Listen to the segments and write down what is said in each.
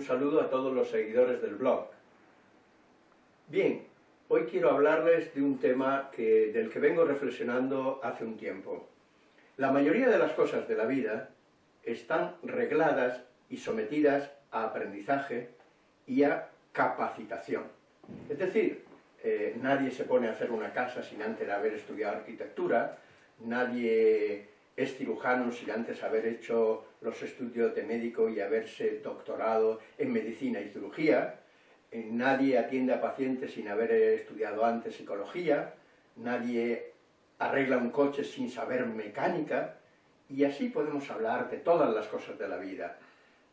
un saludo a todos los seguidores del blog. Bien, hoy quiero hablarles de un tema del que vengo reflexionando hace un tiempo. La mayoría de las cosas de la vida están regladas y sometidas a aprendizaje y a capacitación. Es decir, eh, nadie se pone a hacer una casa sin antes haber estudiado arquitectura, nadie es cirujano sin antes haber hecho los estudios de médico y haberse doctorado en medicina y cirugía, eh, nadie atiende a pacientes sin haber estudiado antes psicología, nadie arregla un coche sin saber mecánica, y así podemos hablar de todas las cosas de la vida.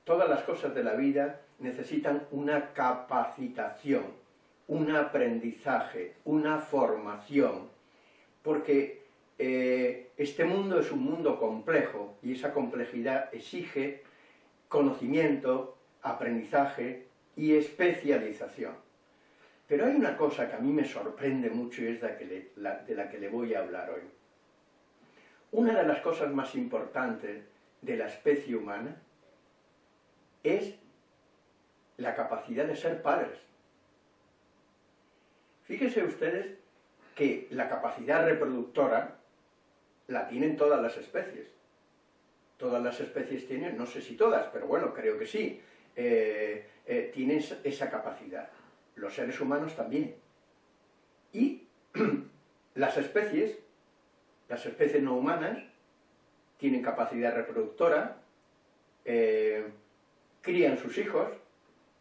Todas las cosas de la vida necesitan una capacitación, un aprendizaje, una formación, porque eh, este mundo es un mundo complejo y esa complejidad exige conocimiento, aprendizaje y especialización. Pero hay una cosa que a mí me sorprende mucho y es de la que le voy a hablar hoy. Una de las cosas más importantes de la especie humana es la capacidad de ser padres. Fíjense ustedes que la capacidad reproductora la tienen todas las especies. Todas las especies tienen, no sé si todas, pero bueno, creo que sí, eh, eh, tienen esa capacidad. Los seres humanos también. Y las especies, las especies no humanas, tienen capacidad reproductora, eh, crían sus hijos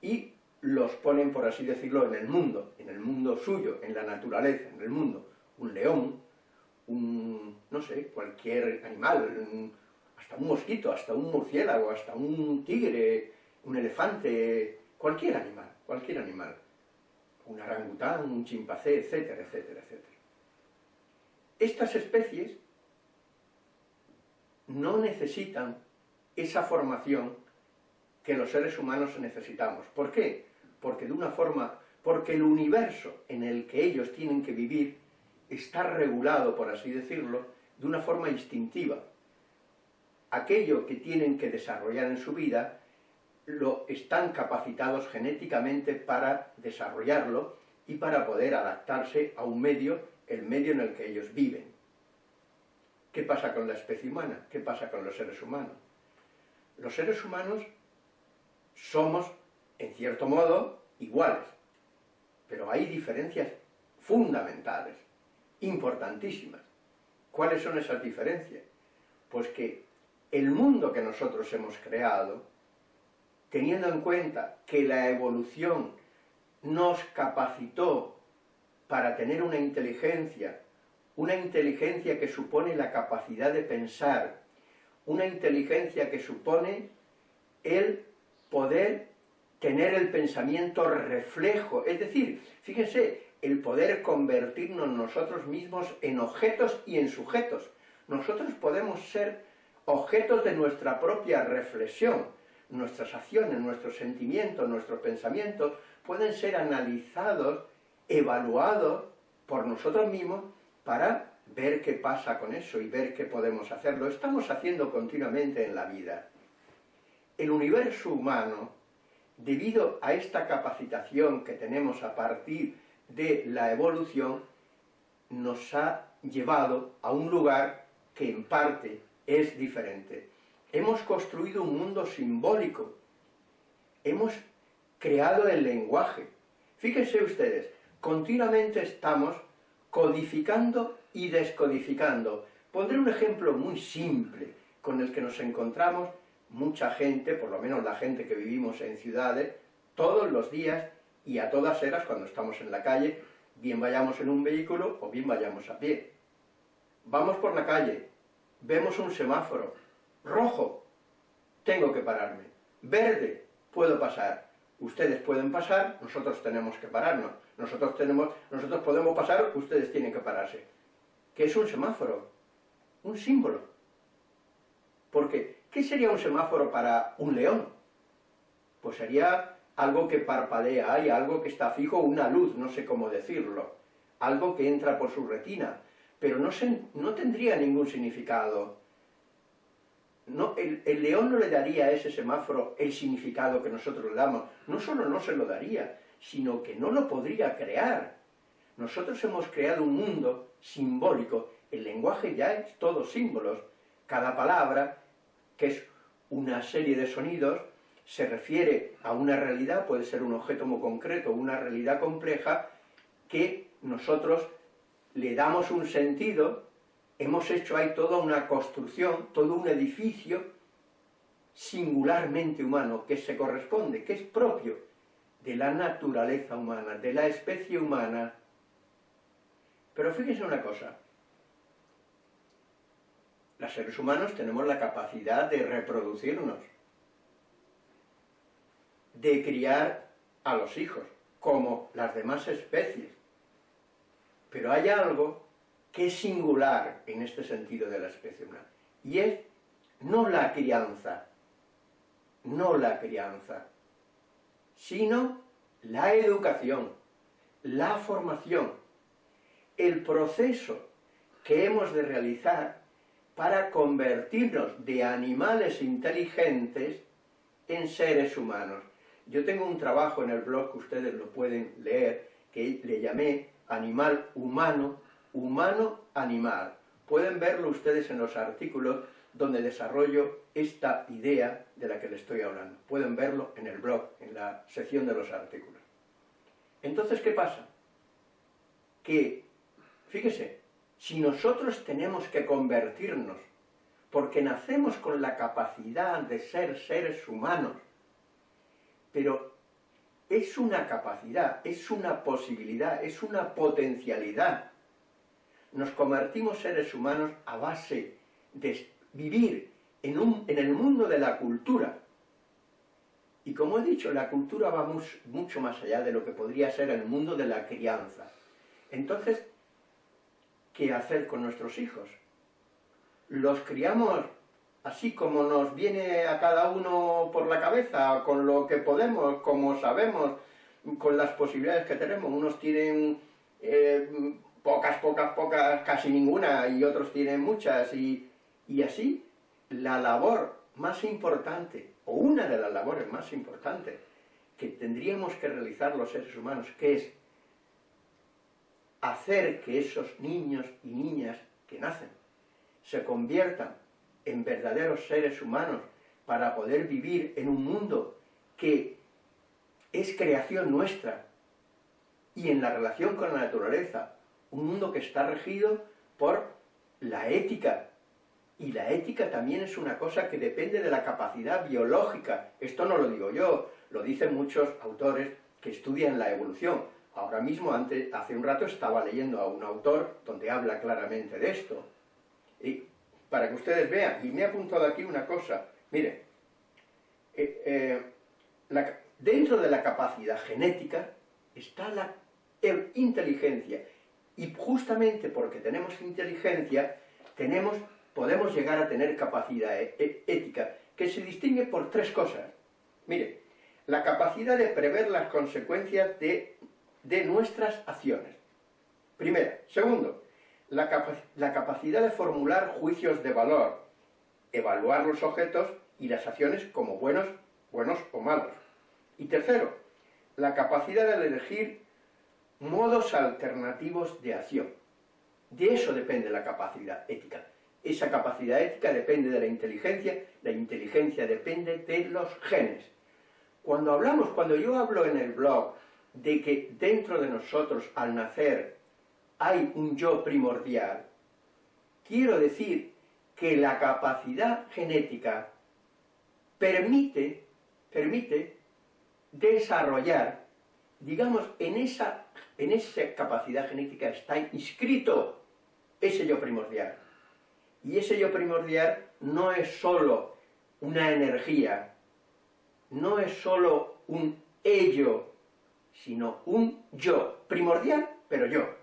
y los ponen, por así decirlo, en el mundo, en el mundo suyo, en la naturaleza, en el mundo. Un león, un, no sé, cualquier animal, hasta un mosquito, hasta un murciélago, hasta un tigre, un elefante, cualquier animal, cualquier animal. Un orangután, un chimpancé, etcétera, etcétera, etcétera. Estas especies no necesitan esa formación que los seres humanos necesitamos. ¿Por qué? Porque de una forma, porque el universo en el que ellos tienen que vivir está regulado, por así decirlo, de una forma instintiva. Aquello que tienen que desarrollar en su vida, lo están capacitados genéticamente para desarrollarlo y para poder adaptarse a un medio, el medio en el que ellos viven. ¿Qué pasa con la especie humana? ¿Qué pasa con los seres humanos? Los seres humanos somos, en cierto modo, iguales, pero hay diferencias fundamentales, importantísimas. ¿Cuáles son esas diferencias? Pues que el mundo que nosotros hemos creado, teniendo en cuenta que la evolución nos capacitó para tener una inteligencia, una inteligencia que supone la capacidad de pensar, una inteligencia que supone el poder tener el pensamiento reflejo, es decir, fíjense, el poder convertirnos nosotros mismos en objetos y en sujetos. Nosotros podemos ser objetos de nuestra propia reflexión, nuestras acciones, nuestros sentimientos, nuestros pensamientos pueden ser analizados, evaluados por nosotros mismos para ver qué pasa con eso y ver qué podemos hacer. Lo estamos haciendo continuamente en la vida el universo humano, debido a esta capacitación que tenemos a partir de la evolución, nos ha llevado a un lugar que en parte es diferente. Hemos construido un mundo simbólico, hemos creado el lenguaje. Fíjense ustedes, continuamente estamos codificando y descodificando. Pondré un ejemplo muy simple con el que nos encontramos mucha gente, por lo menos la gente que vivimos en ciudades, todos los días y a todas eras cuando estamos en la calle, bien vayamos en un vehículo o bien vayamos a pie. Vamos por la calle, vemos un semáforo, rojo, tengo que pararme, verde, puedo pasar, ustedes pueden pasar, nosotros tenemos que pararnos, nosotros, tenemos, nosotros podemos pasar, ustedes tienen que pararse. ¿Qué es un semáforo? Un símbolo. Porque ¿Qué sería un semáforo para un león? Pues sería algo que parpadea y algo que está fijo, una luz, no sé cómo decirlo, algo que entra por su retina, pero no, no tendría ningún significado. el, el, león no le daría a ese semáforo el significado que nosotros le damos. No solo no se lo daría, sino que no lo podría crear. Nosotros hemos creado un mundo simbólico. El lenguaje ya es todo símbolos. Cada palabra, que es una serie de sonidos, se refiere a una realidad, puede ser un objeto muy concreto, una realidad compleja, que nosotros le damos un sentido, hemos hecho ahí toda una construcción, todo un edificio singularmente humano, que se corresponde, que es propio de la naturaleza humana, de la especie humana. Pero fíjense una cosa, los seres humanos tenemos la capacidad de reproducirnos, de criar a los hijos, como las demás especies. Pero hay algo que es singular en este sentido de la especie humana, y es no la crianza, no la crianza, sino la educación, la formación, el proceso que hemos de realizar para convertirnos de animales inteligentes en seres humanos. Yo tengo un trabajo en el blog que ustedes lo pueden leer, que le llamé Animal Humano, Humano Animal. Pueden verlo ustedes en los artículos donde desarrollo esta idea de la que les estoy hablando. Pueden verlo en el blog, en la sección de los artículos. Entonces, ¿qué pasa? Que, fíjese, si nosotros tenemos que convertirnos, porque nacemos con la capacidad de ser seres humanos, pero es una capacidad, es una posibilidad, es una potencialidad. Nos convertimos seres humanos a base de vivir en, un, en el mundo de la cultura. Y como he dicho, la cultura va mucho más allá de lo que podría ser el mundo de la crianza. Entonces, qué hacer con nuestros hijos. Los criamos así como nos viene a cada uno por la cabeza, con lo que podemos, como sabemos, con las posibilidades que tenemos. Unos tienen eh, pocas, pocas, pocas, casi ninguna, y otros tienen muchas, y, y así la labor más importante, o una de las labores más importantes, que tendríamos que realizar los seres humanos, que es hacer que esos niños y niñas que nacen se conviertan en verdaderos seres humanos para poder vivir en un mundo que es creación nuestra y en la relación con la naturaleza, un mundo que está regido por la ética, y la ética también es una cosa que depende de la capacidad biológica. Esto no lo digo yo, lo dicen muchos autores que estudian la evolución. Ahora mismo, antes, hace un rato, estaba leyendo a un autor donde habla claramente de esto. Para que ustedes vean, y me he apuntado aquí una cosa, mire, eh, eh, dentro de la capacidad genética está la inteligencia, y justamente porque tenemos inteligencia, tenemos, podemos llegar a tener capacidad e, e, ética, que se distingue por tres cosas. Mire, la capacidad de prever las consecuencias de de nuestras acciones. Primero. Segundo, la, capacidad de formular juicios de valor, evaluar los objetos y las acciones como buenos, buenos o malos. Y tercero, la capacidad de elegir modos alternativos de acción. De eso depende la capacidad ética. Esa capacidad ética depende de la inteligencia, la inteligencia depende de los genes. Cuando hablamos, cuando yo hablo en el blog de que dentro de nosotros, al nacer, hay un yo primordial, quiero decir que la capacidad genética permite, desarrollar, digamos, en esa, en esa capacidad genética está inscrito ese yo primordial. Y ese yo primordial no es sólo una energía, no es sólo un ello sino un yo, primordial, pero yo.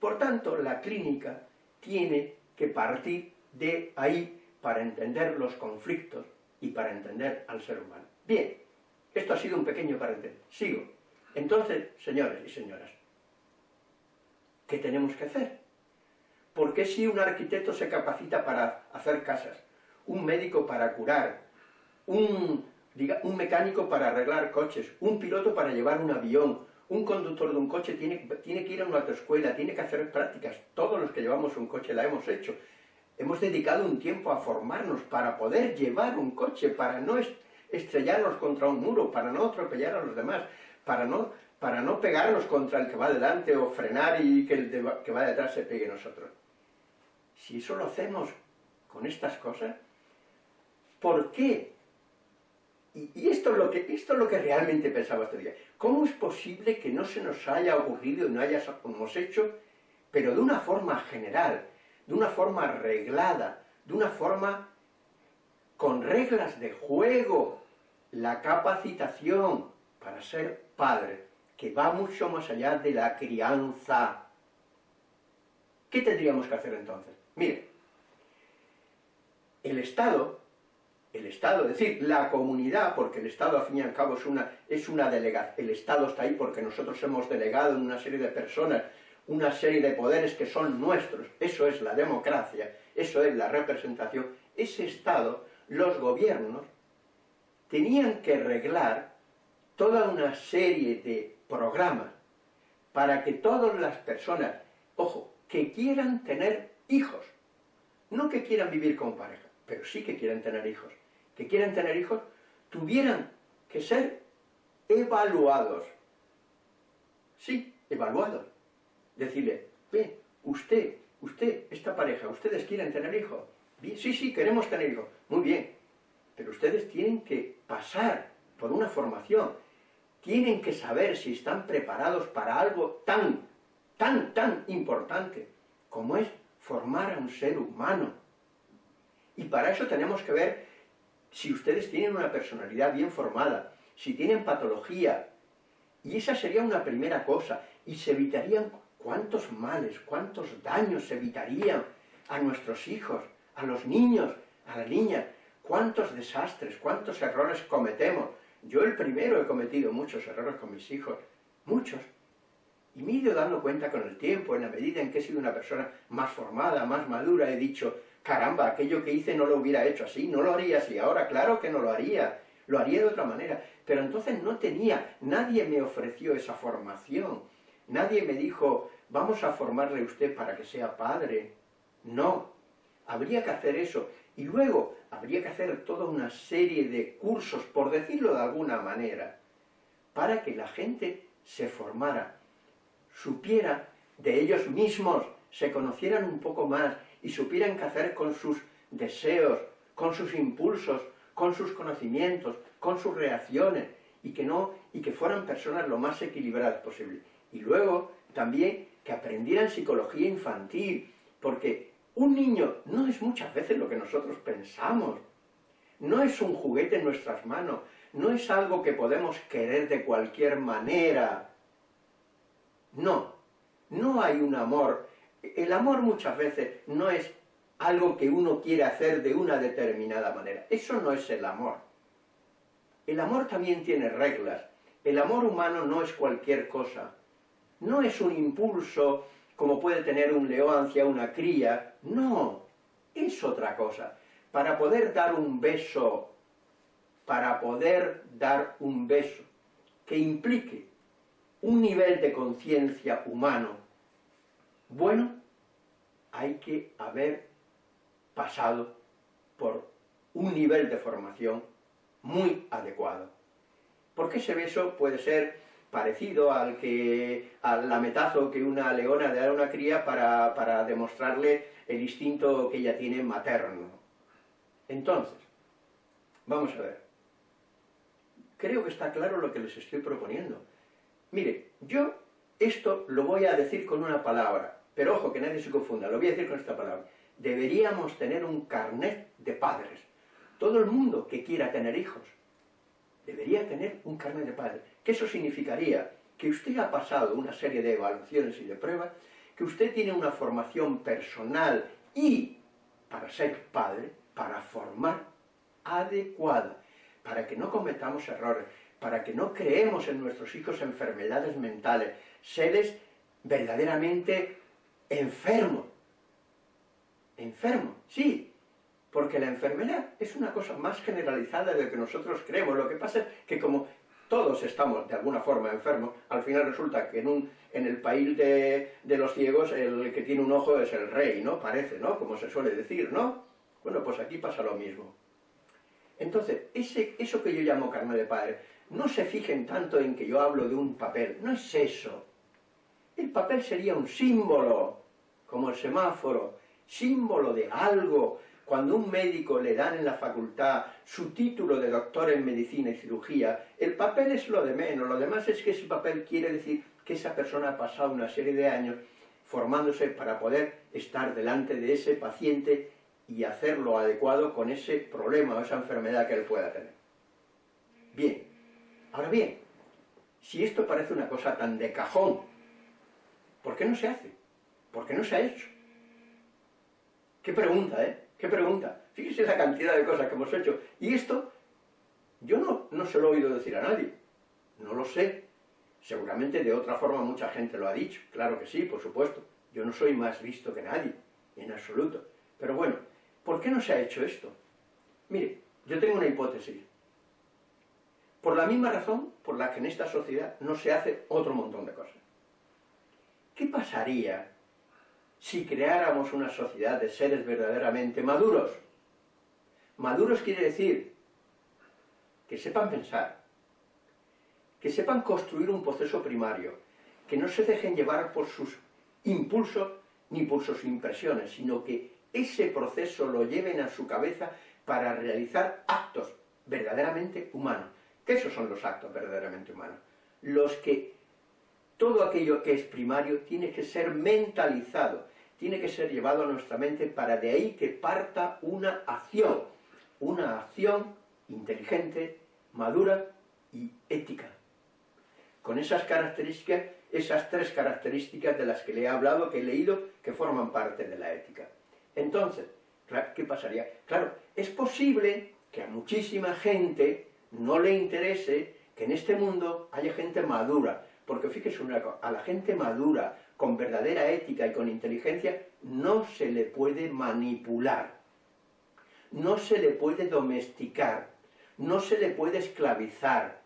Por tanto, la clínica tiene que partir de ahí para entender los conflictos y para entender al ser humano. Bien, esto ha sido un pequeño paréntesis. Sigo. Entonces, señores y señoras, ¿qué tenemos que hacer? ¿Por qué si un arquitecto se capacita para hacer casas? un médico para curar, un, un mecánico para arreglar coches, un piloto para llevar un avión, un conductor de un coche tiene, tiene que ir a una autoescuela, tiene que hacer prácticas, todos los que llevamos un coche la hemos hecho. Hemos dedicado un tiempo a formarnos para poder llevar un coche, para no estrellarnos contra un muro, para no atropellar a los demás, para no, para no pegarnos contra el que va delante o frenar y que el que va detrás se pegue a nosotros. Si eso lo hacemos con estas cosas, ¿por qué? Y, esto, es lo que, esto es lo que realmente pensaba este día. ¿Cómo es posible que no se nos haya ocurrido y no hayamos hecho, pero de una forma general, de una forma arreglada, de una forma con reglas de juego, la capacitación para ser padre, que va mucho más allá de la crianza. ¿Qué tendríamos que hacer entonces? Mire, el Estado, el Estado, es decir, la comunidad, porque el Estado al fin y al cabo es una, es una delegación, el Estado está ahí porque nosotros hemos delegado en una serie de personas una serie de poderes que son nuestros, eso es la democracia, eso es la representación, ese Estado, los gobiernos, tenían que arreglar toda una serie de programas para que todas las personas, ojo, que quieran tener hijos, no que quieran vivir con pareja, pero sí que quieran tener hijos, que quieran tener hijos, tuvieran que ser evaluados. Sí, evaluados. Decirle, ve, usted, usted, esta pareja, ustedes quieren tener hijos. Sí, sí, queremos tener hijos. Muy bien, pero ustedes tienen que pasar por una formación, tienen que saber si están preparados para algo tan, tan, tan importante como es formar a un ser humano. Y para eso tenemos que ver si ustedes tienen una personalidad bien formada, si tienen patología, y esa sería una primera cosa, y se evitarían cuántos males, cuántos daños se evitarían a nuestros hijos, a los niños, a la niña, cuántos desastres, cuántos errores cometemos. Yo el primero he cometido muchos errores con mis hijos, muchos, y me he ido dando cuenta con el tiempo, en la medida en que he sido una persona más formada, más madura, he dicho, caramba, aquello que hice no lo hubiera hecho así, no lo haría así, ahora claro que no lo haría, lo haría de otra manera. Pero entonces no tenía, nadie me ofreció esa formación, nadie me dijo, vamos a formarle usted para que sea padre. No, habría que hacer eso. Y luego habría que hacer toda una serie de cursos, por decirlo de alguna manera, para que la gente se formara supiera de ellos mismos, se conocieran un poco más y supieran qué hacer con sus deseos, con sus impulsos, con sus conocimientos, con sus reacciones, y que, no, y que fueran personas lo más equilibradas posible. Y luego también que aprendieran psicología infantil, porque un niño no es muchas veces lo que nosotros pensamos, no es un juguete en nuestras manos, no es algo que podemos querer de cualquier manera, no, no hay un amor. El amor muchas veces no es algo que uno quiere hacer de una determinada manera. Eso no es el amor. El amor también tiene reglas. El amor humano no es cualquier cosa. No es un impulso como puede tener un león hacia una cría. No, es otra cosa. Para poder dar un beso, para poder dar un beso que implique un nivel de conciencia humano bueno, hay que haber pasado por un nivel de formación muy adecuado. Porque ese beso puede ser parecido al que al lametazo que una leona le da a una cría para, para demostrarle el instinto que ella tiene materno. Entonces, vamos a ver. Creo que está claro lo que les estoy proponiendo. Mire, yo esto lo voy a decir con una palabra, pero ojo, que nadie se confunda, lo voy a decir con esta palabra. Deberíamos tener un carnet de padres. Todo el mundo que quiera tener hijos debería tener un carnet de padres. Que eso significaría que usted ha pasado una serie de evaluaciones y de pruebas, que usted tiene una formación personal y, para ser padre, para formar adecuada, para que no cometamos errores, para que no creemos en nuestros hijos enfermedades mentales, seres verdaderamente enfermos. Enfermos, sí. Porque la enfermedad es una cosa más generalizada de lo que nosotros creemos. Lo que pasa es que como todos estamos de alguna forma enfermos, al final resulta que en, un, en el país de, los ciegos el que tiene un ojo es el rey, ¿no? Parece, ¿no? Como se suele decir, ¿no? Bueno, pues aquí pasa lo mismo. Entonces, ese, eso que yo llamo carne de padre, no se fijen tanto en que yo hablo de un papel, no es eso. El papel sería un símbolo, como el semáforo, símbolo de algo, cuando un médico le dan en la facultad su título de doctor en medicina y cirugía, el papel es lo de menos, lo demás es que ese papel quiere decir que esa persona ha pasado una serie de años formándose para poder estar delante de ese paciente y hacerlo adecuado con ese problema o esa enfermedad que él pueda tener. Bien, ahora bien, si esto parece una cosa tan de cajón, ¿por qué no se hace? ¿Por qué no se ha hecho? Qué pregunta, ¿eh? ¿Qué pregunta? Fíjese la cantidad de cosas que hemos hecho. Y esto, yo no, no se lo he oído decir a nadie. No lo sé. Seguramente de otra forma mucha gente lo ha dicho. Claro que sí, por supuesto. Yo no soy más visto que nadie, en absoluto. Pero bueno, ¿por qué no se ha hecho esto? Mire, yo tengo una hipótesis. Por la misma razón por la que en esta sociedad no se hace otro montón de cosas. ¿Qué pasaría si creáramos una sociedad de seres verdaderamente maduros. Maduros quiere decir que sepan pensar, que sepan construir un proceso primario, que no se dejen llevar por sus impulsos ni por sus impresiones, sino que ese proceso lo lleven a su cabeza para realizar actos verdaderamente humanos. ¿Qué esos son los actos verdaderamente humanos? Los que todo aquello que es primario tiene que ser mentalizado, tiene que ser llevado a nuestra mente para de ahí que parta una acción, una acción inteligente, madura y ética. Con esas características, esas tres características de las que le he hablado, que he leído, que forman parte de la ética. Entonces, ¿qué pasaría? Claro, es posible que a muchísima gente no le interese que en este mundo haya gente madura, porque fíjese una cosa, a la gente madura, con verdadera ética y con inteligencia, no se le puede manipular, no se le puede domesticar, no se le puede esclavizar,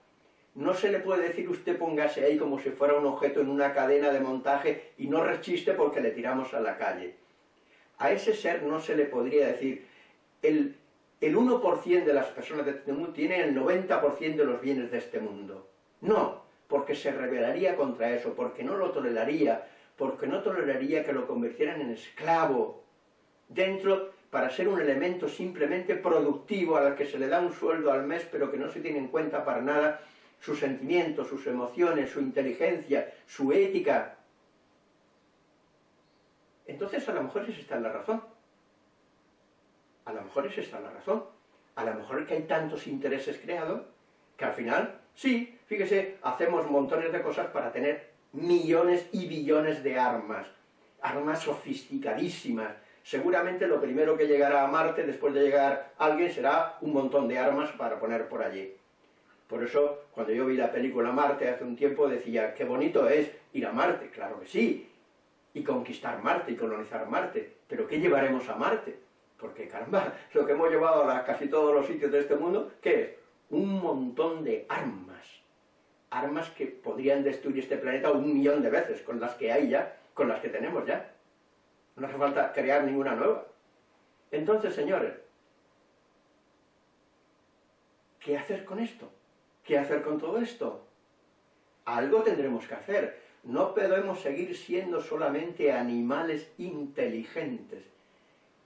no se le puede decir usted póngase ahí como si fuera un objeto en una cadena de montaje y no rechiste porque le tiramos a la calle. A ese ser no se le podría decir, el, el 1% de las personas de este mundo tiene el 90% de los bienes de este mundo. No, porque se rebelaría contra eso, porque no lo toleraría, porque no toleraría que lo convirtieran en esclavo dentro para ser un elemento simplemente productivo al que se le da un sueldo al mes pero que no se tiene en cuenta para nada sus sentimientos, sus emociones, su inteligencia, su ética. Entonces a lo mejor es esta la razón. A lo mejor es esta la razón. A lo mejor es que hay tantos intereses creados que al final, sí, fíjese, hacemos montones de cosas para tener millones y billones de armas, armas sofisticadísimas. Seguramente lo primero que llegará a Marte después de llegar alguien será un montón de armas para poner por allí. Por eso, cuando yo vi la película Marte hace un tiempo, decía, qué bonito es ir a Marte, claro que sí, y conquistar Marte y colonizar Marte, pero ¿qué llevaremos a Marte? Porque, caramba, lo que hemos llevado a casi todos los sitios de este mundo, ¿qué es? Un montón de armas armas que podrían destruir este planeta un millón de veces, con las que hay ya, con las que tenemos ya. No hace falta crear ninguna nueva. Entonces, señores, ¿qué hacer con esto? ¿Qué hacer con todo esto? Algo tendremos que hacer. No podemos seguir siendo solamente animales inteligentes.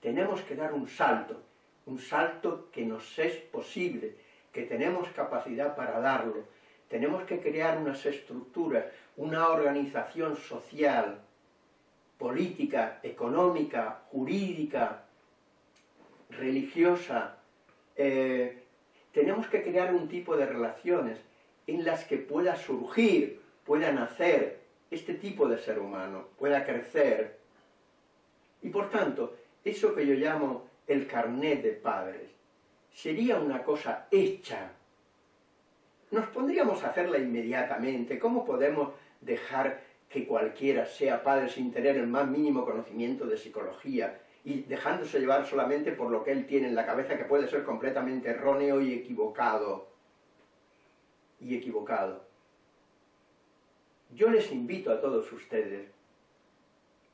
Tenemos que dar un salto, un salto que nos es posible, que tenemos capacidad para darlo, tenemos que crear unas estructuras, una organización social, política, económica, jurídica, religiosa. Eh, tenemos que crear un tipo de relaciones en las que pueda surgir, pueda nacer este tipo de ser humano, pueda crecer. Y por tanto, eso que yo llamo el carnet de padres, sería una cosa hecha nos pondríamos a hacerla inmediatamente. ¿Cómo podemos dejar que cualquiera sea padre sin tener el más mínimo conocimiento de psicología y dejándose llevar solamente por lo que él tiene en la cabeza, que puede ser completamente erróneo y equivocado. Y equivocado. Yo les invito a todos ustedes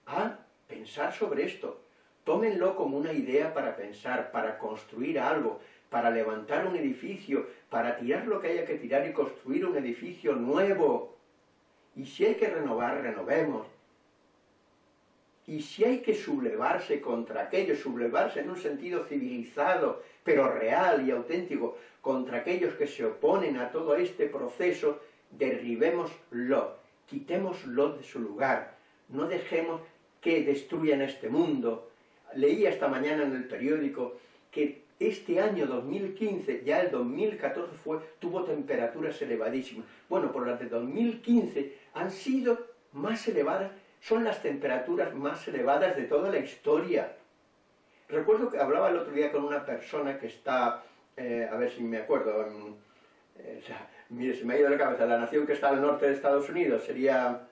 a pensar sobre esto. Tómenlo como una idea para pensar, para construir algo, para levantar un edificio, para tirar lo que haya que tirar y construir un edificio nuevo. Y si hay que renovar, renovemos. Y si hay que sublevarse contra aquello, sublevarse en un sentido civilizado, pero real y auténtico, contra aquellos que se oponen a todo este proceso, derribémoslo, quitémoslo de su lugar, no dejemos que destruyan este mundo. Leí esta mañana en el periódico que este año 2015, ya el 2014 fue, tuvo temperaturas elevadísimas. Bueno, por las de 2015 han sido más elevadas, son las temperaturas más elevadas de toda la historia. Recuerdo que hablaba el otro día con una persona que está, eh, a ver si me acuerdo, eh, o sea, mire, se me ha ido la cabeza, la nación que está al norte de Estados Unidos sería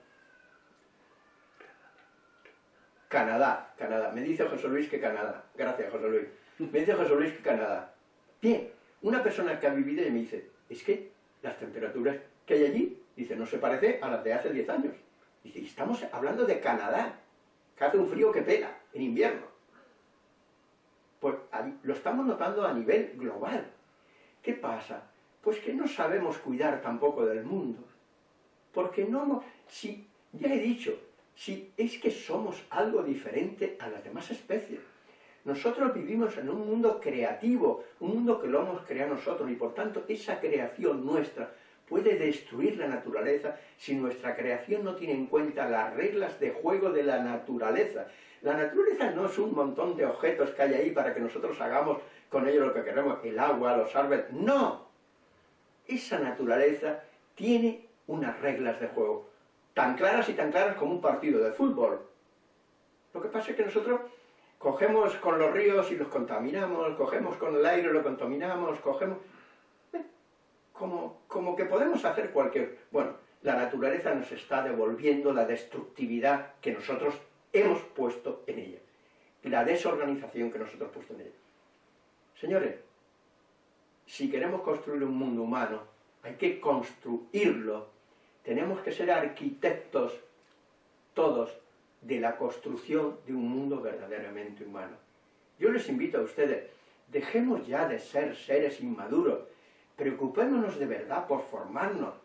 Canadá, Canadá. Me dice José Luis que Canadá. Gracias, José Luis. Me dice José Luis Canadá. Bien, una persona que ha vivido y me dice, es que las temperaturas que hay allí, dice, no se parece a las de hace 10 años. Dice, estamos hablando de Canadá, que hace un frío que pela en invierno. Pues lo estamos notando a nivel global. ¿Qué pasa? Pues que no sabemos cuidar tampoco del mundo. Porque no, si, ya he dicho, si es que somos algo diferente a las demás especies. Nosotros vivimos en un mundo creativo, un mundo que lo hemos creado nosotros, y por tanto esa creación nuestra puede destruir la naturaleza si nuestra creación no tiene en cuenta las reglas de juego de la naturaleza. La naturaleza no es un montón de objetos que hay ahí para que nosotros hagamos con ellos lo que queremos, el agua, los árboles, no. Esa naturaleza tiene unas reglas de juego tan claras y tan claras como un partido de fútbol. Lo que pasa es que nosotros cogemos con los ríos y los contaminamos, cogemos con el aire y lo contaminamos, cogemos... Eh, como, como que podemos hacer cualquier... Bueno, la naturaleza nos está devolviendo la destructividad que nosotros hemos puesto en ella, la desorganización que nosotros hemos puesto en ella. Señores, si queremos construir un mundo humano, hay que construirlo tenemos que ser arquitectos todos de la construcción de un mundo verdaderamente humano. Yo les invito a ustedes, dejemos ya de ser seres inmaduros, preocupémonos de verdad por formarnos,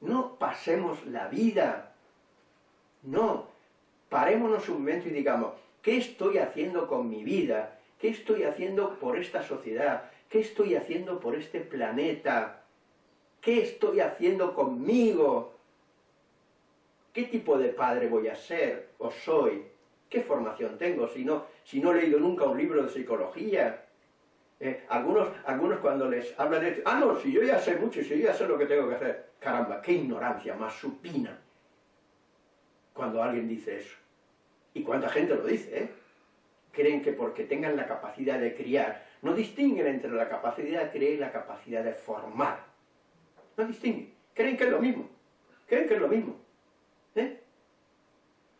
no pasemos la vida, no, parémonos un momento y digamos, ¿qué estoy haciendo con mi vida? ¿Qué estoy haciendo por esta sociedad? ¿Qué estoy haciendo por este planeta? ¿Qué estoy haciendo conmigo? ¿Qué tipo de padre voy a ser o soy? ¿Qué formación tengo si no, si no he leído nunca un libro de psicología? Eh, algunos, algunos cuando les hablan de... Ah, no, si yo ya sé mucho, si yo ya sé lo que tengo que hacer. Caramba, qué ignorancia más supina cuando alguien dice eso. Y cuánta gente lo dice, ¿eh? Creen que porque tengan la capacidad de criar, no distinguen entre la capacidad de criar y la capacidad de formar. No distinguen. Creen que es lo mismo. Creen que es lo mismo.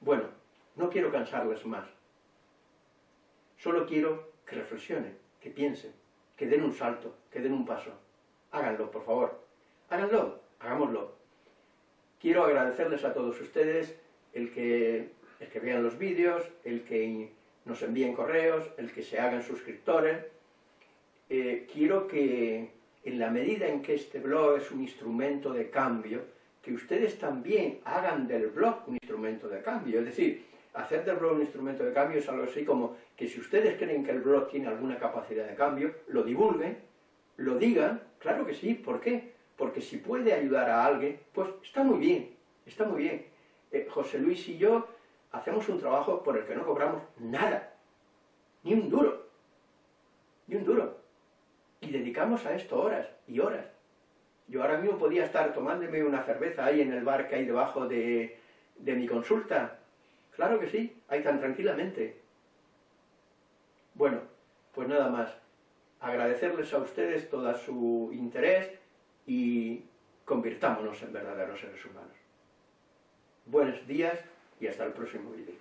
Bueno, no quiero cansarles más. Solo quiero que reflexionen, que piensen, que den un salto, que den un paso. Háganlo, por favor. Háganlo, hagámoslo. Quiero agradecerles a todos ustedes el que, el que vean los vídeos, el que nos envíen correos, el que se hagan suscriptores. Eh, quiero que en la medida en que este blog es un instrumento de cambio, que ustedes también hagan del blog un instrumento de cambio. Es decir, hacer del blog un instrumento de cambio es algo así como que si ustedes creen que el blog tiene alguna capacidad de cambio, lo divulguen, lo digan, claro que sí, ¿por qué? Porque si puede ayudar a alguien, pues está muy bien, está muy bien. Eh, José Luis y yo hacemos un trabajo por el que no cobramos nada, ni un duro, ni un duro y dedicamos a esto horas y horas. Yo ahora mismo podía estar tomándome una cerveza ahí en el bar que hay debajo de, de mi consulta. Claro que sí, ahí tan tranquilamente. Bueno, pues nada más. Agradecerles a ustedes todo su interés y convirtámonos en verdaderos seres humanos. Buenos días y hasta el próximo vídeo.